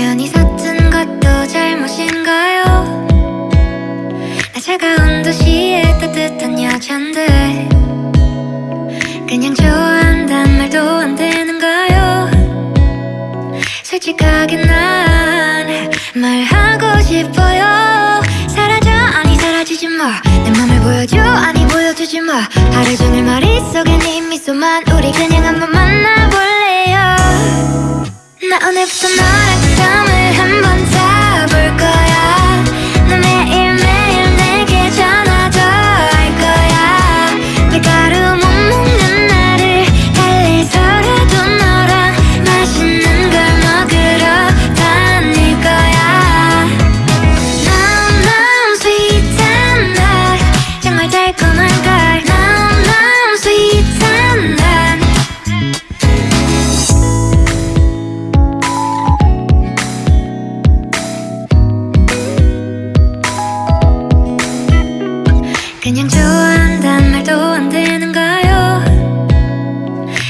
괜히 샀던 것도 잘못인가요? 나 차가운 도시에 따뜻한 여잔데 그냥 좋아한단 말도 안 되는가요? 솔직하게 난 말하고 싶어요. 사라져 아니 사라지지 마내 맘을 보여줘 아니 보여주지 마. 하루 종일 머릿속에 네 미소만. 우리 그냥 한번 만나 if tonight I come 그냥 좋아한단 말도 안 되는가요.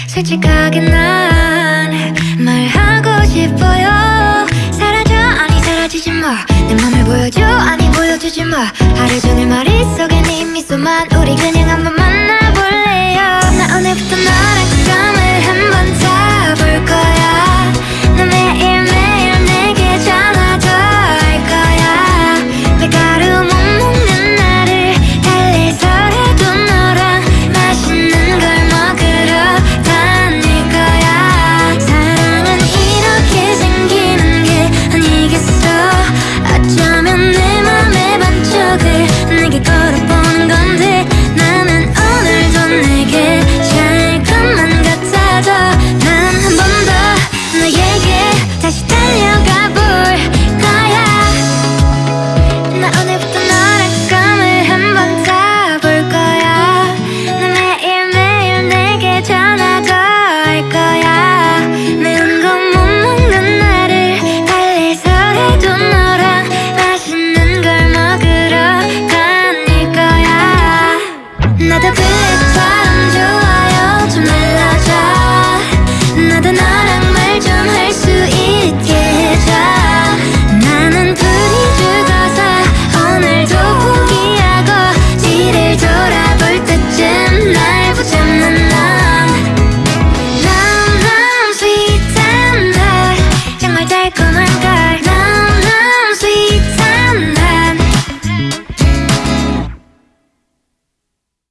솔직하게 난 말하고 싶어요. 사라져 아니 사라지지 마내 맘을 보여줘 아니 보여주지 마. 하루 종일 머릿속에 네 미소만 우리 그냥 한번